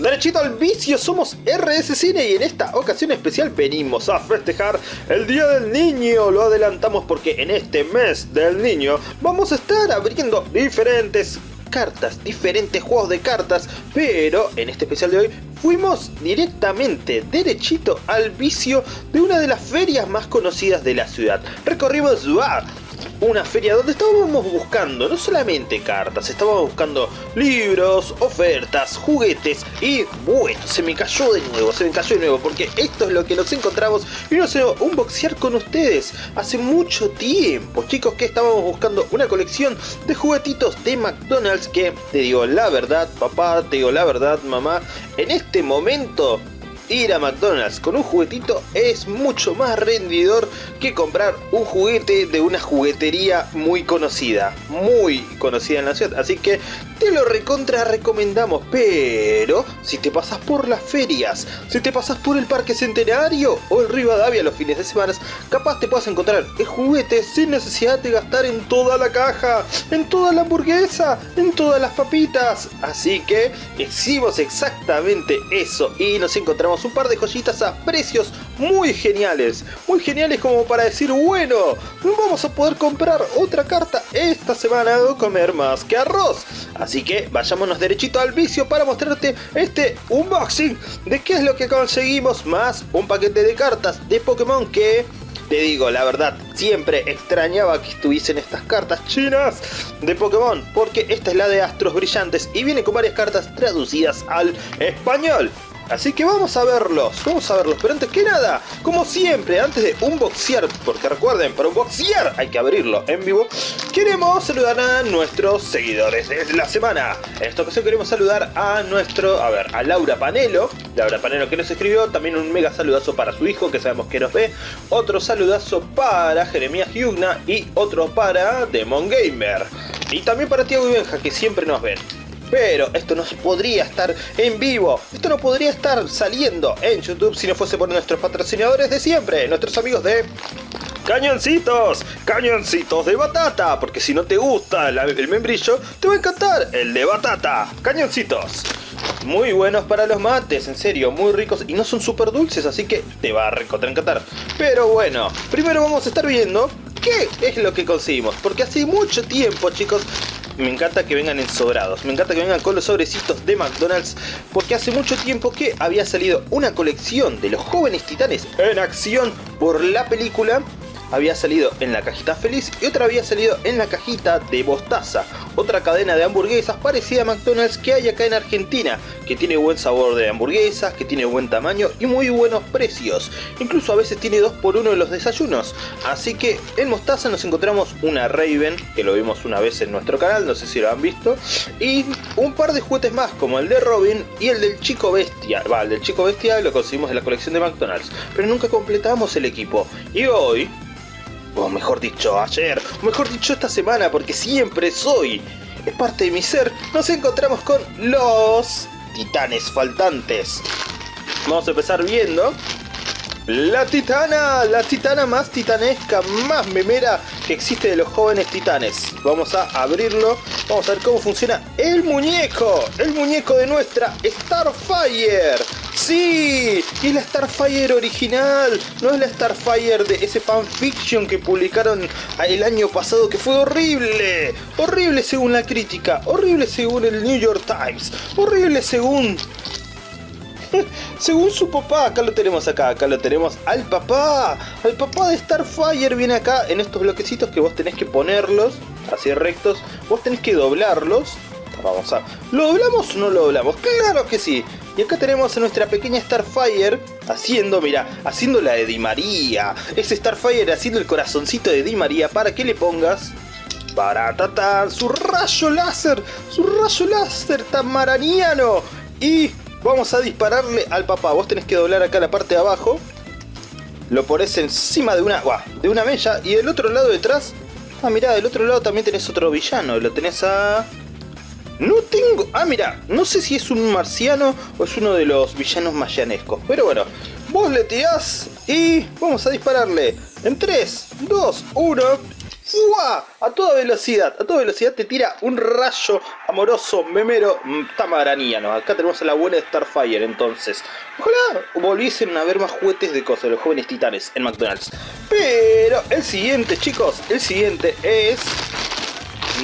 Derechito al vicio, somos RS Cine y en esta ocasión especial venimos a festejar el Día del Niño. Lo adelantamos porque en este mes del niño vamos a estar abriendo diferentes cartas, diferentes juegos de cartas, pero en este especial de hoy fuimos directamente, derechito al vicio de una de las ferias más conocidas de la ciudad. Recorrimos ¡ah! Una feria donde estábamos buscando no solamente cartas, estábamos buscando libros, ofertas, juguetes y bueno, se me cayó de nuevo, se me cayó de nuevo porque esto es lo que nos encontramos y no sé, un boxear con ustedes hace mucho tiempo, chicos, que estábamos buscando una colección de juguetitos de McDonald's que te digo la verdad, papá, te digo la verdad, mamá, en este momento ir a McDonald's con un juguetito es mucho más rendidor que comprar un juguete de una juguetería muy conocida, muy conocida en la ciudad, así que te lo recontra recomendamos, pero si te pasas por las ferias, si te pasas por el Parque Centenario o el Rivadavia los fines de semana, capaz te puedas encontrar el juguete sin necesidad de gastar en toda la caja, en toda la hamburguesa, en todas las papitas, así que hicimos exactamente eso y nos encontramos un par de joyitas a precios muy geniales. Muy geniales como para decir, bueno, vamos a poder comprar otra carta esta semana o comer más que arroz. Así que vayámonos derechito al vicio para mostrarte este unboxing de qué es lo que conseguimos más un paquete de cartas de Pokémon que te digo, la verdad, siempre extrañaba que estuviesen estas cartas chinas de Pokémon, porque esta es la de Astros Brillantes y viene con varias cartas traducidas al español. Así que vamos a verlos, vamos a verlos. Pero antes que nada, como siempre, antes de unboxear, porque recuerden, para unboxear hay que abrirlo en vivo, queremos saludar a nuestros seguidores de la semana. En esta ocasión queremos saludar a nuestro, a ver, a Laura Panelo. Laura Panelo que nos escribió, también un mega saludazo para su hijo, que sabemos que nos ve. Otro saludazo para Jeremías Yugna y otro para Demon Gamer. Y también para Tiago y Benja, que siempre nos ven. Pero esto no podría estar en vivo, esto no podría estar saliendo en YouTube si no fuese por nuestros patrocinadores de siempre, nuestros amigos de cañoncitos, cañoncitos de batata, porque si no te gusta el, membrillo, te va a encantar el de batata, cañoncitos. Muy buenos para los mates, en serio, muy ricos y no son súper dulces, así que te va a encantar. Pero bueno, primero vamos a estar viendo qué es lo que conseguimos, porque hace mucho tiempo, chicos, me encanta que vengan ensobrados, me encanta que vengan con los sobrecitos de McDonald's, porque hace mucho tiempo que había salido una colección de los jóvenes titanes en acción por la película había salido en la cajita feliz y otra había salido en la cajita de Bostaza, otra cadena de hamburguesas parecida a McDonald's que hay acá en Argentina, que tiene buen sabor de hamburguesas, que tiene buen tamaño y muy buenos precios. Incluso a veces tiene 2 por 1 en los desayunos. Así que en Mostaza nos encontramos una Raven, que lo vimos una vez en nuestro canal, no sé si lo han visto, y un par de juguetes más como el de Robin y el del Chico Bestia. Va, el del Chico Bestia lo conseguimos en la colección de McDonald's, pero nunca completamos el equipo. Y hoy o mejor dicho ayer, o mejor dicho esta semana, porque siempre soy, es parte de mi ser, nos encontramos con los titanes faltantes. Vamos a empezar viendo la titana, la titana más titanesca, más memera que existe de los jóvenes titanes. Vamos a abrirlo, vamos a ver cómo funciona el muñeco, el muñeco de nuestra Starfire. ¡Sí! es la Starfire original, no es la Starfire de ese fanfiction que publicaron el año pasado que fue horrible. Horrible según la crítica, horrible según el New York Times, horrible según según su papá, acá lo tenemos acá, acá lo tenemos al papá, al papá de Starfire viene acá en estos bloquecitos que vos tenés que ponerlos así rectos, vos tenés que doblarlos. Vamos a... ¿Lo doblamos o no lo doblamos? ¡Claro que sí! Y acá tenemos a nuestra pequeña Starfire haciendo, mira, haciendo la de Di María. Es Starfire haciendo el corazoncito de Di María para que le pongas para tatar su rayo láser, su rayo láser tamaraniano. Y vamos a dispararle al papá. Vos tenés que doblar acá la parte de abajo. Lo pones encima de una, de una mella y del otro lado detrás. Ah, mira, del otro lado también tenés otro villano. Lo tenés a no tengo... Ah, mira, no sé si es un marciano o es uno de los villanos mayanescos. Pero bueno, vos le tirás y vamos a dispararle. En 3, 2, 1... ¡Fua! A toda velocidad, a toda velocidad te tira un rayo amoroso, memero, mm, tamaraniano. Acá tenemos a la buena Starfire, entonces. Ojalá volviesen a ver más juguetes de cosas, los jóvenes titanes en McDonald's. Pero el siguiente, chicos, el siguiente es...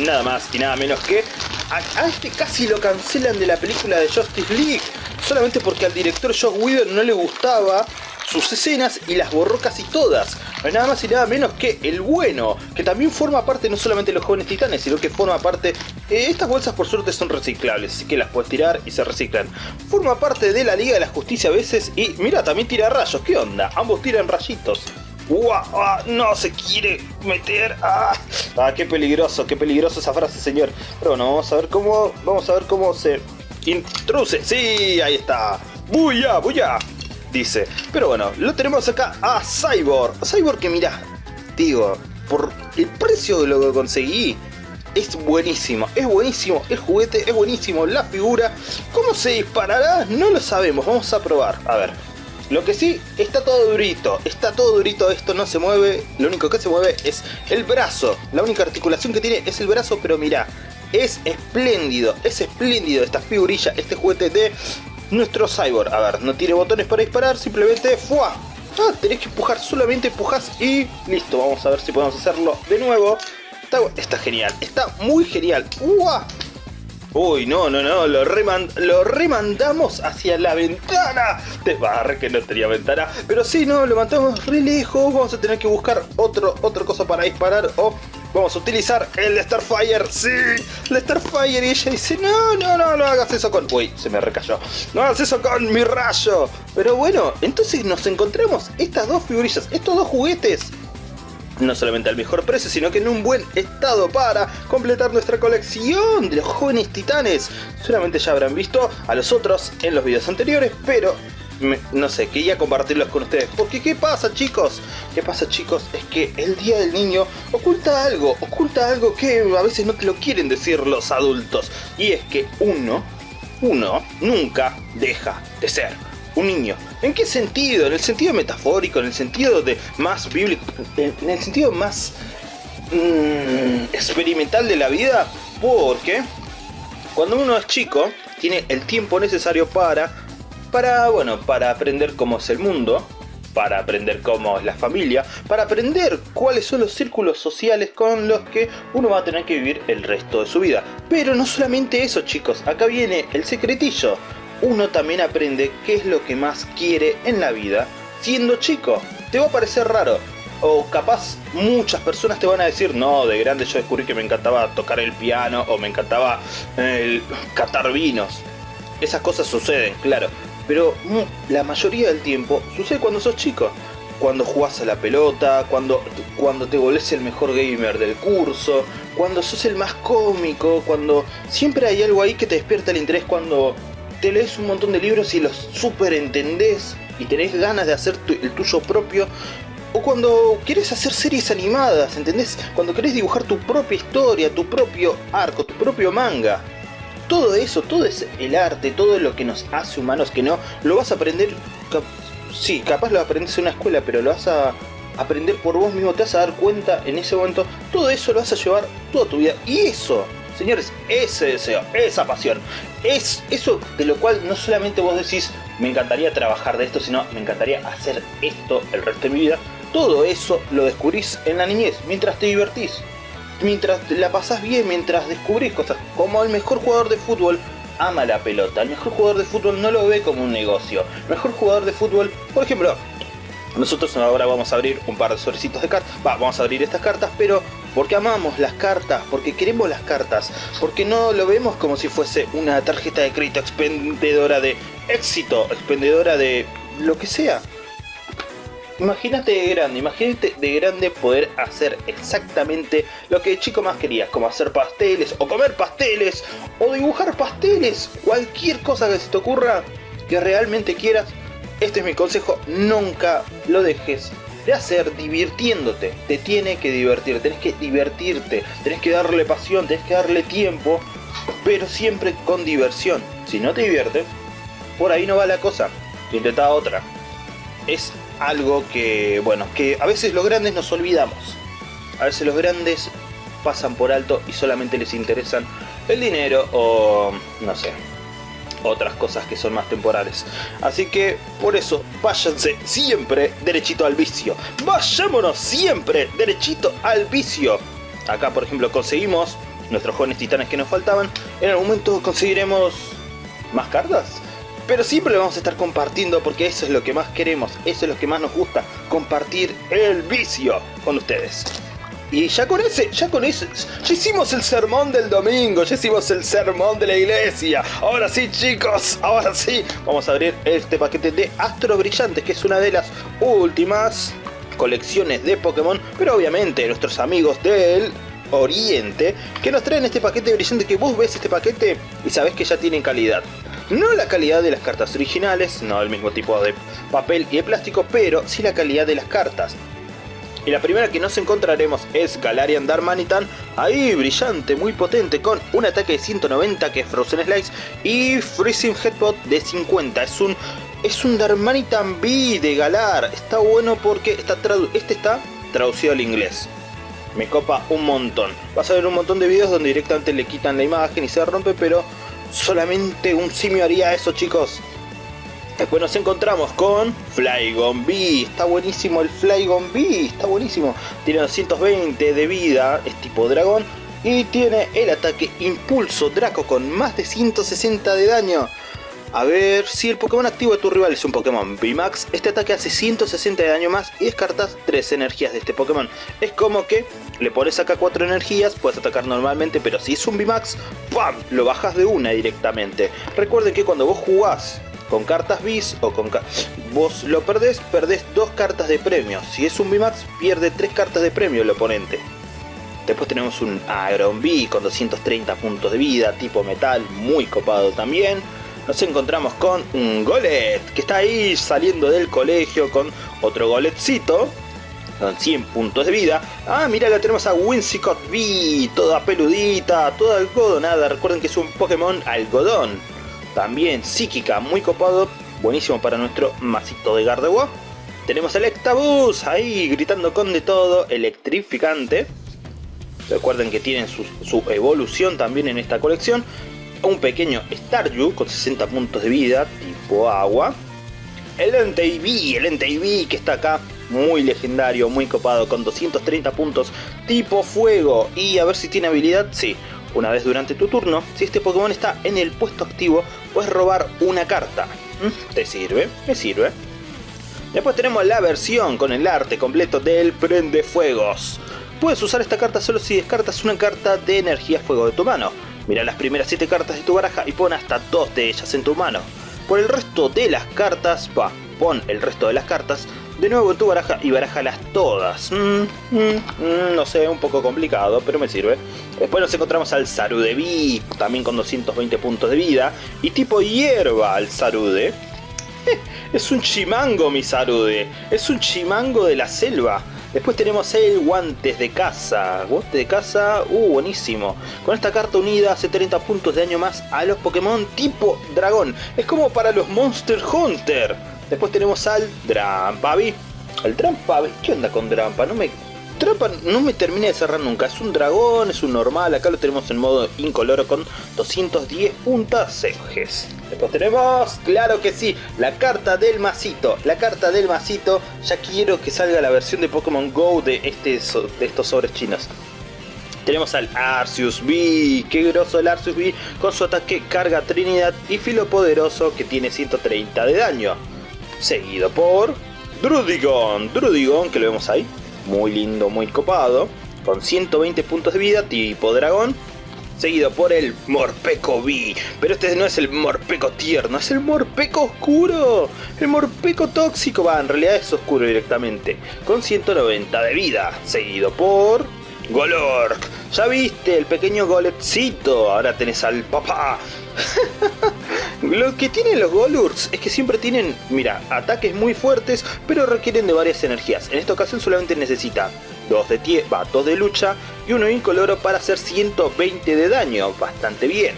Nada más y nada menos que... A, este casi lo cancelan de la película de Justice League. Solamente porque al director Josh Whedon no le gustaba sus escenas y las borró casi todas. No nada más y nada menos que el bueno, que también forma parte no solamente de los jóvenes titanes, sino que forma parte... Eh, estas bolsas por suerte son reciclables, así que las puedes tirar y se reciclan. Forma parte de la Liga de la Justicia a veces y mira, también tira rayos, ¿qué onda? Ambos tiran rayitos. No se quiere meter. ¡Ah! ¡Ah! qué peligroso, qué peligroso esa frase, señor. Pero bueno, vamos a ver cómo. Vamos a ver cómo se introduce. Sí, ahí está. ¡Buya! ¡Buya! dice. Pero bueno, lo tenemos acá a Cyborg. Cyborg que mira, digo, por el precio de lo que conseguí, es buenísimo, es buenísimo el juguete, es buenísimo la figura. ¿Cómo se disparará? No lo sabemos, vamos a probar. A ver, lo que sí, está todo durito, está todo durito, esto no se mueve, lo único que se mueve es el brazo. La única articulación que tiene es el brazo, pero mira, es espléndido, es espléndido esta figurilla, este juguete de nuestro cyborg. A ver, no tiene botones para disparar, simplemente ¡fua! Ah, tenés que empujar, solamente empujas y listo. Vamos a ver si podemos hacerlo de nuevo. Está, genial, está muy genial. ¡Uah! Uy, no, no, no, lo, lo remandamos hacia la ventana. Te barre que no tenía ventana. Pero sí, no, lo mandamos re lejos. Vamos a tener que buscar otro, otra cosa para disparar. O vamos a utilizar el Starfire. Sí, el Starfire. Y ella dice, no, no, no, no hagas eso con... Uy, se me recayó. No hagas eso con mi rayo. Pero bueno, entonces nos encontramos estas dos figurillas, estos dos juguetes no solamente al mejor precio, sino que en un buen estado para completar nuestra colección de los jóvenes titanes. Solamente ya habrán visto a los otros en los videos anteriores, pero no sé, quería compartirlos con ustedes. Porque ¿qué pasa chicos? ¿Qué pasa chicos? Es que el Día del Niño oculta algo, oculta algo que a veces no te lo quieren decir los adultos. Y es que uno, uno nunca deja de ser un niño. ¿En qué sentido? En el sentido metafórico, en el sentido de más bíblico, en el sentido más mm, experimental de la vida, porque cuando uno es chico tiene el tiempo necesario para, para, bueno, para aprender cómo es el mundo, para aprender cómo es la familia, para aprender cuáles son los círculos sociales con los que uno va a tener que vivir el resto de su vida. Pero no solamente eso chicos, acá viene el secretillo uno también aprende qué es lo que más quiere en la vida siendo chico. Te va a parecer raro, o capaz muchas personas te van a decir, no, de grande yo descubrí que me encantaba tocar el piano o me encantaba el catar vinos. Esas cosas suceden, claro, pero la mayoría del tiempo sucede cuando sos chico. Cuando jugás a la pelota, cuando, cuando te volvés el mejor gamer del curso, cuando sos el más cómico, cuando siempre hay algo ahí que te despierta el interés cuando te lees un montón de libros y los super entendés y tenés ganas de hacer el tuyo propio. O cuando quieres hacer series animadas, ¿entendés? Cuando querés dibujar tu propia historia, tu propio arco, tu propio manga. Todo eso, todo es el arte, todo lo que nos hace humanos que no, lo vas a aprender... Sí, capaz lo aprendes en una escuela, pero lo vas a aprender por vos mismo, te vas a dar cuenta en ese momento. Todo eso lo vas a llevar toda tu vida. Y eso Señores, ese deseo, esa pasión, es eso de lo cual no solamente vos decís, me encantaría trabajar de esto, sino me encantaría hacer esto el resto de mi vida. Todo eso lo descubrís en la niñez, mientras te divertís, mientras la pasás bien, mientras descubrís cosas. Como el mejor jugador de fútbol ama la pelota, el mejor jugador de fútbol no lo ve como un negocio. El mejor jugador de fútbol, por ejemplo, nosotros ahora vamos a abrir un par de sobrecitos de cartas. Va, vamos a abrir estas cartas, pero porque amamos las cartas, porque queremos las cartas, porque no lo vemos como si fuese una tarjeta de crédito expendedora de éxito, expendedora de lo que sea. Imagínate de grande, imagínate de grande poder hacer exactamente lo que el chico más quería, como hacer pasteles, o comer pasteles, o dibujar pasteles, cualquier cosa que se te ocurra, que realmente quieras, este es mi consejo, nunca lo dejes de hacer divirtiéndote. Te tiene que divertir, tenés que divertirte, tenés que darle pasión, tenés que darle tiempo, pero siempre con diversión. Si no te divierte, por ahí no va la cosa. Intenta otra. Es algo que, bueno, que a veces los grandes nos olvidamos. A veces los grandes pasan por alto y solamente les interesan el dinero o no sé, otras cosas que son más temporales. Así que por eso váyanse siempre derechito al vicio. Vayámonos siempre derechito al vicio. Acá por ejemplo conseguimos nuestros jóvenes titanes que nos faltaban. En algún momento conseguiremos más cartas. Pero siempre lo vamos a estar compartiendo porque eso es lo que más queremos, eso es lo que más nos gusta, compartir el vicio con ustedes. Y ya con ese, ya con ese, ya hicimos el sermón del domingo, ya hicimos el sermón de la iglesia. Ahora sí chicos, ahora sí, vamos a abrir este paquete de Astros Brillantes, que es una de las últimas colecciones de Pokémon, pero obviamente nuestros amigos del Oriente, que nos traen este paquete brillante que vos ves este paquete y sabés que ya tiene calidad. No la calidad de las cartas originales, no el mismo tipo de papel y de plástico, pero sí la calidad de las cartas. Y la primera que nos encontraremos es Galarian Darmanitan, ahí brillante, muy potente, con un ataque de 190 que es Frozen Slice y Freezing Headbutt de 50. Es un, es un Darmanitan B de Galar, está bueno porque está este está traducido al inglés. Me copa un montón. Vas a ver un montón de videos donde directamente le quitan la imagen y se rompe, pero solamente un simio haría eso chicos. Después nos encontramos con Flygon B. Está buenísimo el Flygon B. Está buenísimo. Tiene 220 de vida. Es tipo dragón. Y tiene el ataque Impulso Draco con más de 160 de daño. A ver, si el Pokémon activo de tu rival es un Pokémon VMAX, este ataque hace 160 de daño más y descartas 3 energías de este Pokémon. Es como que le pones acá 4 energías, puedes atacar normalmente, pero si es un VMAX, ¡pam! Lo bajas de una directamente. Recuerden que cuando vos jugás con cartas bis o con... Vos lo perdés, perdés dos cartas de premio. Si es un VMAX, pierde tres cartas de premio el oponente. Después tenemos un Agron B con 230 puntos de vida, tipo metal, muy copado también. Nos encontramos con un Golet, que está ahí saliendo del colegio con otro Goletcito. Con 100 puntos de vida. Ah, mira, la tenemos a Whimsicott B, toda peludita, toda algodonada. Recuerden que es un Pokémon algodón también psíquica, muy copado, buenísimo para nuestro masito de Gardevoir. Tenemos el Ectabuzz ahí gritando con de todo, electrificante. Recuerden que tienen su, evolución también en esta colección. Un pequeño Staryu con 60 puntos de vida, tipo agua. El Entei el Entei que está acá, muy legendario, muy copado, con 230 puntos, tipo fuego. Y a ver si tiene habilidad, sí. Una vez durante tu turno, si este Pokémon está en el puesto activo, puedes robar una carta. ¿Mm? ¿Te sirve? Me sirve. Después tenemos la versión con el arte completo del Prende Fuegos. Puedes usar esta carta solo si descartas una carta de energía fuego de tu mano. Mira las primeras 7 cartas de tu baraja y pon hasta 2 de ellas en tu mano. Por el resto de las cartas, va, pon el resto de las cartas de nuevo tu baraja y barajalas todas. Mm, mm, mm, no sé, un poco complicado, pero me sirve. Después nos encontramos al Sarude B, también con 220 puntos de vida. Y tipo hierba al Sarude. es un chimango mi Sarude, es un chimango de la selva. Después tenemos el guantes de caza. Guantes de caza, uh, buenísimo. Con esta carta unida hace 30 puntos de daño más a los Pokémon tipo dragón. Es como para los Monster Hunter. Después tenemos al Drampavi. El Drampavi, ¿qué onda con Drampa? No me... Drampa no me termina de cerrar nunca. Es un dragón, es un normal. Acá lo tenemos en modo incoloro con 210 puntas ejes. Después tenemos, claro que sí, la carta del masito. La carta del masito. Ya quiero que salga la versión de Pokémon GO de, este, de estos sobres chinos. Tenemos al Arceus B, qué groso el Arceus B, con su ataque carga Trinidad y filo poderoso que tiene 130 de daño seguido por Drudigon, Drudigon que lo vemos ahí, muy lindo, muy copado, con 120 puntos de vida, tipo dragón, seguido por el Morpeco B, pero este no es el Morpeco tierno, es el Morpeco oscuro, el Morpeco tóxico, va, en realidad es oscuro directamente, con 190 de vida, seguido por Golork, ya viste, el pequeño Goletcito, ahora tenés al papá. Lo que tienen los Golurks es que siempre tienen, mira, ataques muy fuertes, pero requieren de varias energías. En esta ocasión solamente necesita dos de, tie va, dos de lucha y uno incoloro para hacer 120 de daño, bastante bien.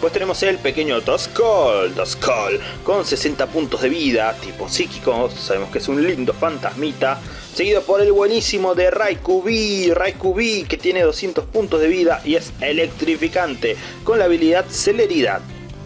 Pues tenemos el pequeño Duskull, Duskull, con 60 puntos de vida, tipo psíquico, sabemos que es un lindo fantasmita. Seguido por el buenísimo de Raikou B, B, que tiene 200 puntos de vida y es electrificante, con la habilidad Celeridad.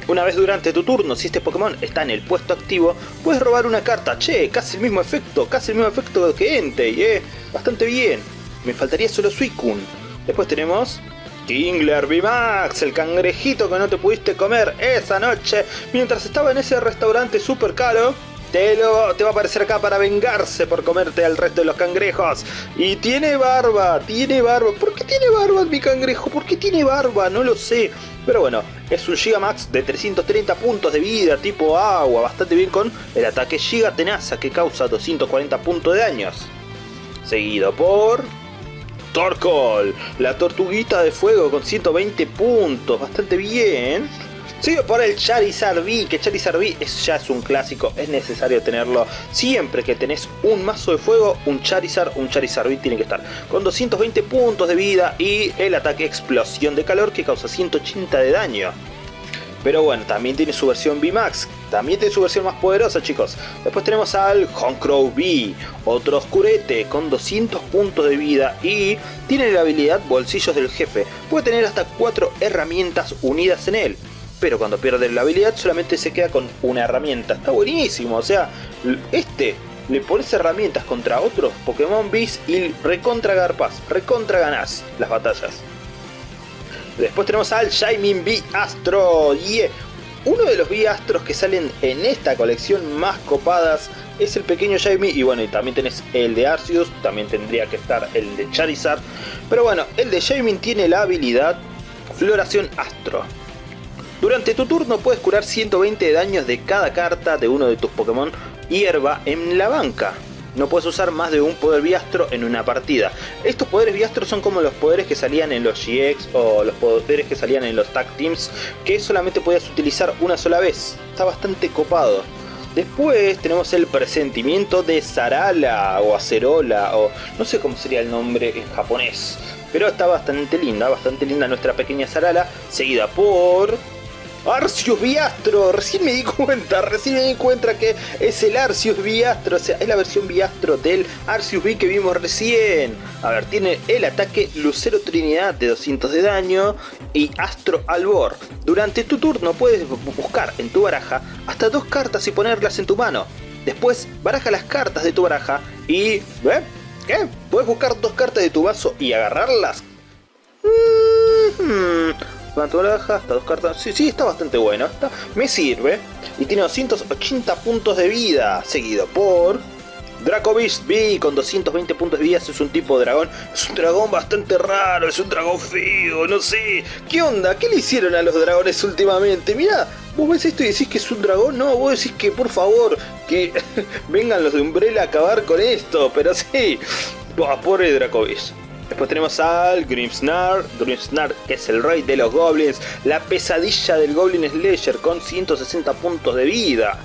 Una vez durante tu turno, si este Pokémon está en el puesto activo, puedes robar una carta. Che, casi el mismo efecto, casi el mismo efecto que Entei. Bastante bien. Me faltaría solo Suicune. Después tenemos Kingler VMAX, el cangrejito que no te pudiste comer esa noche mientras estaba en ese restaurante super caro. Te, lo, te va a aparecer acá para vengarse por comerte al resto de los cangrejos. Y tiene barba, tiene barba. ¿Por qué tiene barba mi cangrejo? ¿Por qué tiene barba? No lo sé. Pero bueno, es un Gigamax de 330 puntos de vida, tipo agua, bastante bien con el ataque Giga Tenaza que causa 240 puntos de daños. Seguido por... Torkoal, la tortuguita de fuego con 120 puntos, bastante bien. Sigue por el Charizard V, que Charizard V es, ya es un clásico, es necesario tenerlo. Siempre que tenés un mazo de fuego, un Charizard, un Charizard V tiene que estar. Con 220 puntos de vida y el ataque explosión de calor que causa 180 de daño. Pero bueno, también tiene su versión VMAX, también tiene su versión más poderosa chicos. Después tenemos al Honkrou V, otro oscurete con 200 puntos de vida y tiene la habilidad Bolsillos del Jefe. Puede tener hasta 4 herramientas unidas en él pero cuando pierde la habilidad solamente se queda con una herramienta. Está buenísimo, o sea, este le pones herramientas contra otros Pokémon Beast y recontra garpas, recontra ganás las batallas. Después tenemos al Shining B Astro, yeah. Uno de los B Astros que salen en esta colección más copadas es el pequeño Shiny y bueno, y también tenés el de Arceus, también tendría que estar el de Charizard. Pero bueno, el de Shaymin tiene la habilidad Floración Astro. Durante tu turno puedes curar 120 de daños de cada carta de uno de tus Pokémon hierba en la banca. No puedes usar más de un poder biastro en una partida. Estos poderes biastros son como los poderes que salían en los GX o los poderes que salían en los Tag Teams que solamente podías utilizar una sola vez. Está bastante copado. Después tenemos el presentimiento de Sarala o Acerola o no sé cómo sería el nombre en japonés. Pero está bastante linda, bastante linda nuestra pequeña Sarala, seguida por Arceus Biastro, recién me di cuenta, recién me di cuenta que es el Arceus Biastro, o sea, es la versión Biastro del Arceus V que vimos recién. A ver, tiene el ataque Lucero Trinidad de 200 de daño y Astro Albor. Durante tu turno puedes buscar en tu baraja hasta dos cartas y ponerlas en tu mano. Después, baraja las cartas de tu baraja y... ¿eh? ¿Qué? ¿Puedes buscar dos cartas de tu vaso y agarrarlas? Mm baja, hasta dos cartas. Sí, sí, está bastante bueno. Está, me sirve. Y tiene 280 puntos de vida. Seguido por... Draco Beast B con 220 puntos de vida, es un tipo dragón, es un dragón bastante raro, es un dragón feo, no sé, ¿qué onda? ¿Qué le hicieron a los dragones últimamente? Mira, vos ves esto y decís que es un dragón, no, vos decís que por favor, que vengan los de Umbrella a acabar con esto, pero sí, pobre Draco Beast. Después tenemos al Grimsnar, Grimsnar que es el rey de los goblins, la pesadilla del Goblin Slayer con 160 puntos de vida.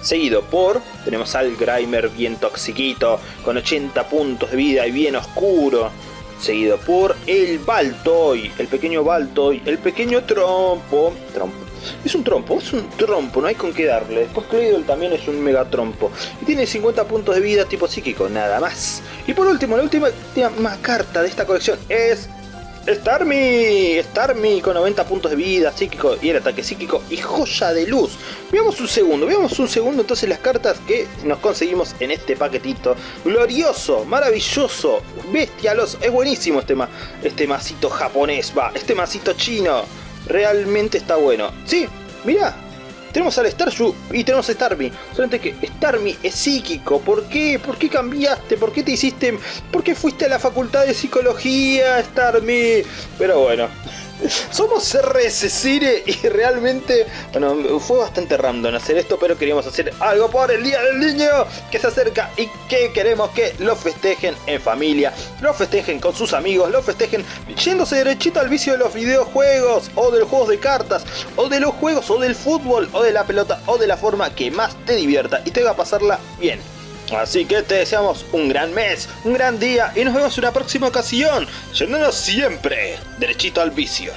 Seguido por, tenemos al Grimer bien toxiquito, con 80 puntos de vida y bien oscuro. Seguido por el Baltoy, el pequeño Baltoy, el pequeño Trompo, Trompo, es un trompo, es un trompo, no hay con qué darle. Después Claydol también es un mega trompo. Y tiene 50 puntos de vida tipo psíquico, nada más. Y por último, la última, carta de esta colección es Starmie, Starmie con 90 puntos de vida, psíquico y el ataque psíquico y joya de luz. Veamos un segundo, veamos un segundo entonces las cartas que nos conseguimos en este paquetito. Glorioso, maravilloso, bestialos, es buenísimo este, ma este masito japonés, va, este masito chino realmente está bueno. Sí, mira, tenemos al Starshu y tenemos a Starmie. Solamente que Starmie es psíquico. ¿Por qué? ¿Por qué cambiaste? ¿Por qué te hiciste? ¿Por qué fuiste a la facultad de psicología, Starmie? Pero bueno. Somos RS Cine y realmente, bueno, fue bastante random hacer esto, pero queríamos hacer algo por el Día del Niño que se acerca y que queremos que lo festejen en familia, lo festejen con sus amigos, lo festejen yéndose derechito al vicio de los videojuegos o de los juegos de cartas o de los juegos o del fútbol o de la pelota o de la forma que más te divierta y te va a pasarla bien. Así que te deseamos un gran mes, un gran día y nos vemos en una próxima ocasión, yéndonos siempre derechito al vicio.